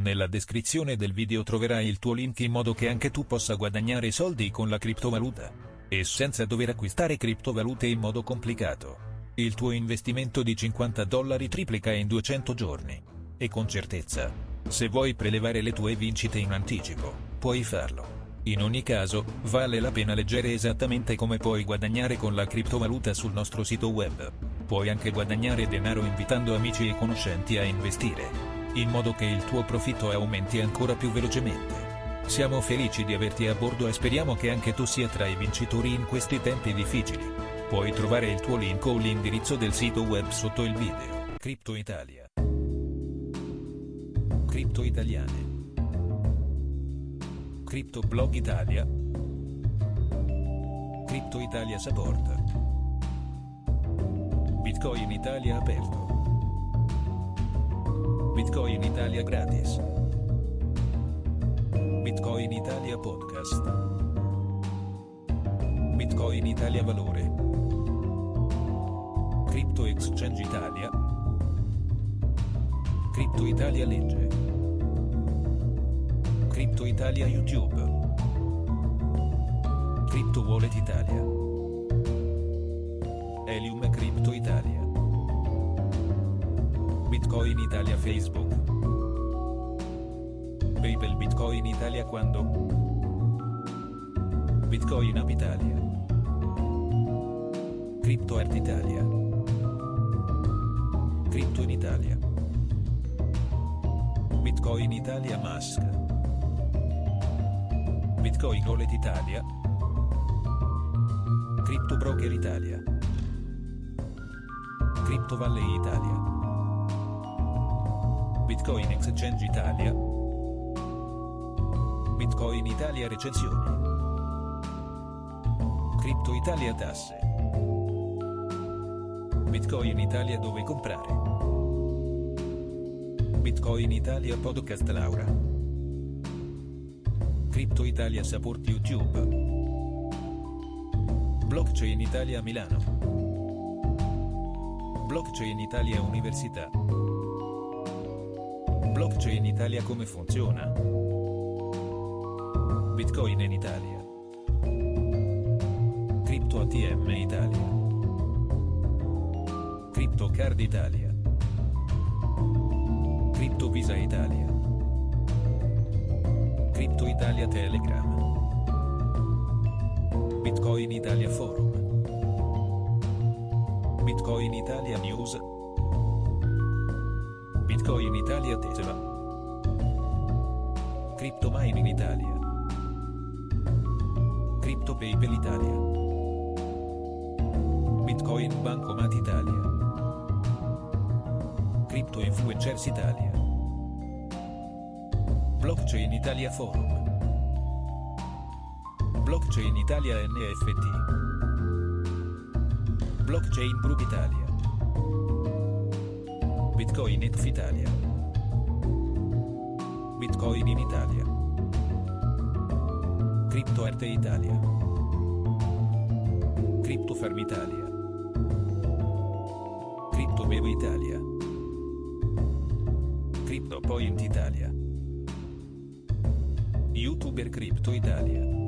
Nella descrizione del video troverai il tuo link in modo che anche tu possa guadagnare soldi con la criptovaluta. E senza dover acquistare criptovalute in modo complicato. Il tuo investimento di 50 dollari triplica in 200 giorni. E con certezza. Se vuoi prelevare le tue vincite in anticipo, puoi farlo. In ogni caso, vale la pena leggere esattamente come puoi guadagnare con la criptovaluta sul nostro sito web. Puoi anche guadagnare denaro invitando amici e conoscenti a investire. In modo che il tuo profitto aumenti ancora più velocemente. Siamo felici di averti a bordo e speriamo che anche tu sia tra i vincitori in questi tempi difficili. Puoi trovare il tuo link o l'indirizzo del sito web sotto il video. Crypto Italia. Crypto Italiane. Crypto Blog Italia. Crypto Italia Support. Bitcoin Italia aperto. Bitcoin Italia gratis. Bitcoin Italia podcast. Bitcoin Italia valore. Crypto Exchange Italia. Crypto Italia legge. Crypto Italia YouTube. Crypto Wallet Italia. Helium Crypto Italia. Bitcoin Italia Facebook. PayPal Bitcoin Italia quando? Bitcoin App Italia. Crypto Art Italia. Crypto in Italia. Bitcoin Italia Mask. Bitcoin Wallet Italia. Crypto Broker Italia. Crypto Valley Italia. Bitcoin Exchange Italia. Bitcoin Italia recensioni. Crypto Italia tasse. Bitcoin Italia dove comprare. Bitcoin Italia podcast Laura. Crypto Italia support YouTube. Blockchain Italia Milano. Blockchain Italia Università. Blockchain Italia come funziona? Bitcoin in Italia. Crypto ATM Italia. Crypto Card Italia. Crypto Visa Italia. Crypto Italia Telegram. Bitcoin Italia Forum. Bitcoin Italia News. Bitcoin Italia Tesla. Crypto Mining Italia. Crypto PayPal Italia. Bitcoin Bancomat Italia. Crypto Influencers Italia. Blockchain Italia Forum. Blockchain Italia NFT. Blockchain Group Italia. Bitcoin ETF Italia. Bitcoin in Italia. Crypto Arte Italia. Crypto Farm Italia. Crypto Bevo Italia. Crypto Point Italia. YouTuber Crypto Italia.